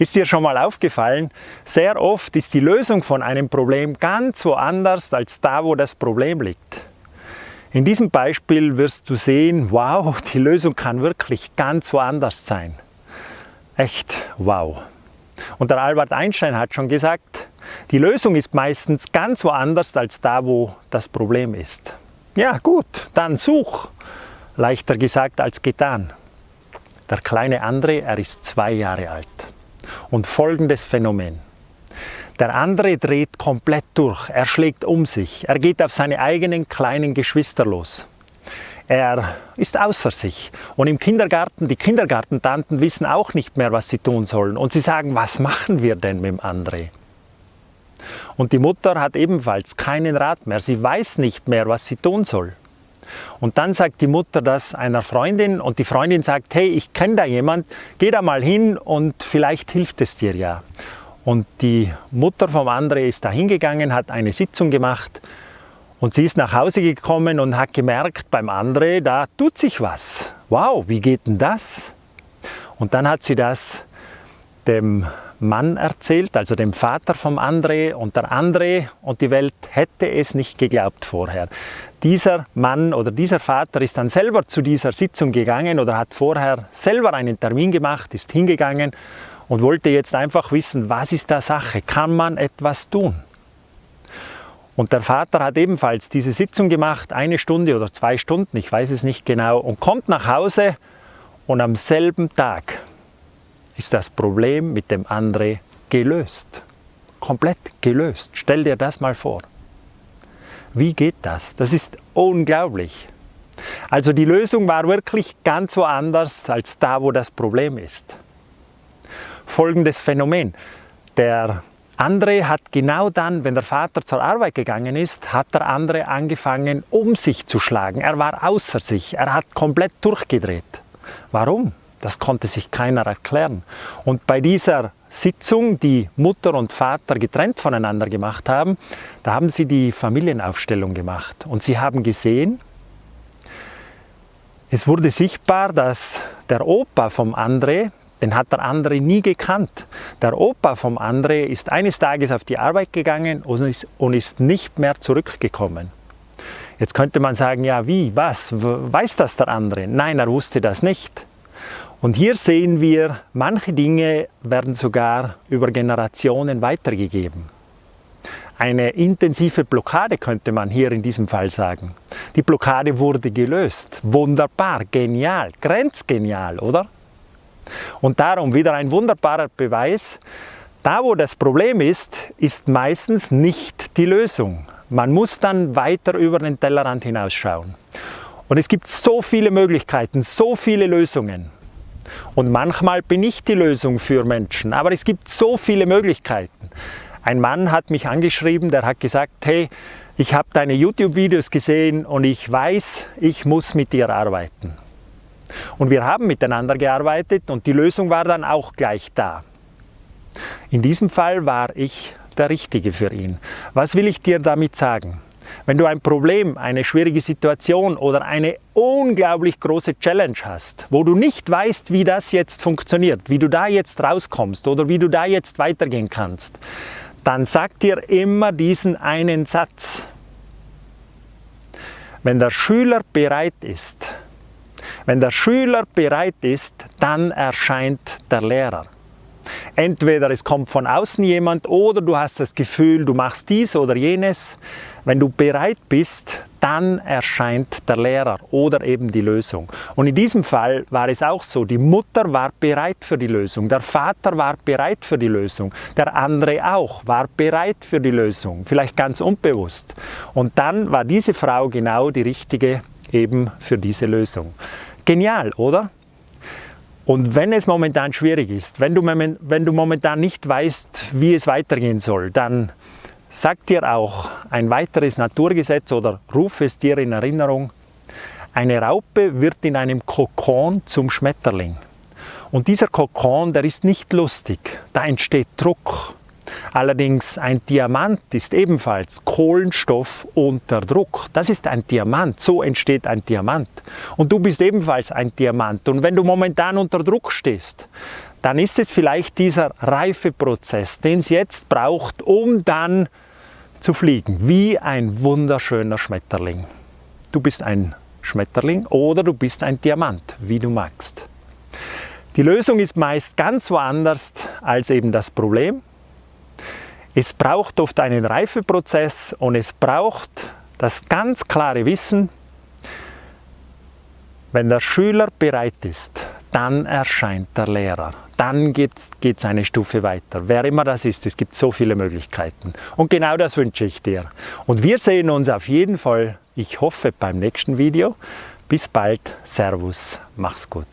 Ist dir schon mal aufgefallen, sehr oft ist die Lösung von einem Problem ganz woanders als da, wo das Problem liegt. In diesem Beispiel wirst du sehen, wow, die Lösung kann wirklich ganz woanders sein. Echt wow. Und der Albert Einstein hat schon gesagt, die Lösung ist meistens ganz woanders als da, wo das Problem ist. Ja gut, dann such. Leichter gesagt als getan. Der kleine André, er ist zwei Jahre alt und folgendes Phänomen. Der andere dreht komplett durch, er schlägt um sich, er geht auf seine eigenen kleinen Geschwister los. Er ist außer sich und im Kindergarten, die Kindergartentanten wissen auch nicht mehr, was sie tun sollen und sie sagen, was machen wir denn mit dem André? Und die Mutter hat ebenfalls keinen Rat mehr, sie weiß nicht mehr, was sie tun soll. Und dann sagt die Mutter das einer Freundin und die Freundin sagt, hey, ich kenne da jemand, geh da mal hin und vielleicht hilft es dir ja. Und die Mutter vom André ist da hingegangen, hat eine Sitzung gemacht und sie ist nach Hause gekommen und hat gemerkt, beim André, da tut sich was. Wow, wie geht denn das? Und dann hat sie das dem Mann erzählt, also dem Vater vom André und der André und die Welt hätte es nicht geglaubt vorher. Dieser Mann oder dieser Vater ist dann selber zu dieser Sitzung gegangen oder hat vorher selber einen Termin gemacht, ist hingegangen und wollte jetzt einfach wissen, was ist da Sache, kann man etwas tun? Und der Vater hat ebenfalls diese Sitzung gemacht, eine Stunde oder zwei Stunden, ich weiß es nicht genau, und kommt nach Hause und am selben Tag ist das Problem mit dem André gelöst. Komplett gelöst. Stell dir das mal vor. Wie geht das? Das ist unglaublich. Also die Lösung war wirklich ganz woanders als da, wo das Problem ist. Folgendes Phänomen. Der André hat genau dann, wenn der Vater zur Arbeit gegangen ist, hat der andere angefangen, um sich zu schlagen. Er war außer sich. Er hat komplett durchgedreht. Warum? Das konnte sich keiner erklären. Und bei dieser Sitzung, die Mutter und Vater getrennt voneinander gemacht haben, da haben sie die Familienaufstellung gemacht. Und sie haben gesehen, es wurde sichtbar, dass der Opa vom André, den hat der André nie gekannt. Der Opa vom André ist eines Tages auf die Arbeit gegangen und ist, nicht mehr zurückgekommen. Jetzt könnte man sagen, ja wie, was, weiß das der andere? Nein, er wusste das nicht. Und hier sehen wir, manche Dinge werden sogar über Generationen weitergegeben. Eine intensive Blockade könnte man hier in diesem Fall sagen. Die Blockade wurde gelöst. Wunderbar, genial, grenzgenial, oder? Und darum wieder ein wunderbarer Beweis, da wo das Problem ist, ist meistens nicht die Lösung. Man muss dann weiter über den Tellerrand hinausschauen. Und es gibt so viele Möglichkeiten, so viele Lösungen. Und manchmal bin ich die Lösung für Menschen, aber es gibt so viele Möglichkeiten. Ein Mann hat mich angeschrieben, der hat gesagt, hey, ich habe deine YouTube-Videos gesehen und ich weiß, ich muss mit dir arbeiten. Und wir haben miteinander gearbeitet und die Lösung war dann auch gleich da. In diesem Fall war ich der Richtige für ihn. Was will ich dir damit sagen? Wenn du ein Problem, eine schwierige Situation oder eine unglaublich große Challenge hast, wo du nicht weißt, wie das jetzt funktioniert, wie du da jetzt rauskommst oder wie du da jetzt weitergehen kannst, dann sag dir immer diesen einen Satz. Wenn der Schüler bereit ist, wenn der Schüler bereit ist, dann erscheint der Lehrer. Entweder es kommt von außen jemand oder du hast das Gefühl, du machst dies oder jenes. Wenn du bereit bist, dann erscheint der Lehrer oder eben die Lösung. Und in diesem Fall war es auch so, die Mutter war bereit für die Lösung, der Vater war bereit für die Lösung, der andere auch war bereit für die Lösung, vielleicht ganz unbewusst. Und dann war diese Frau genau die richtige eben für diese Lösung. Genial, oder? Und wenn es momentan schwierig ist, wenn du, wenn du momentan nicht weißt, wie es weitergehen soll, dann sag dir auch ein weiteres Naturgesetz oder ruf es dir in Erinnerung. Eine Raupe wird in einem Kokon zum Schmetterling. Und dieser Kokon, der ist nicht lustig, da entsteht Druck. Allerdings ein Diamant ist ebenfalls Kohlenstoff unter Druck. Das ist ein Diamant, so entsteht ein Diamant. Und du bist ebenfalls ein Diamant. Und wenn du momentan unter Druck stehst, dann ist es vielleicht dieser Reifeprozess, den es jetzt braucht, um dann zu fliegen, wie ein wunderschöner Schmetterling. Du bist ein Schmetterling oder du bist ein Diamant, wie du magst. Die Lösung ist meist ganz woanders als eben das Problem. Es braucht oft einen Reifeprozess und es braucht das ganz klare Wissen, wenn der Schüler bereit ist, dann erscheint der Lehrer. Dann geht es eine Stufe weiter. Wer immer das ist, es gibt so viele Möglichkeiten. Und genau das wünsche ich dir. Und wir sehen uns auf jeden Fall, ich hoffe, beim nächsten Video. Bis bald. Servus. Mach's gut.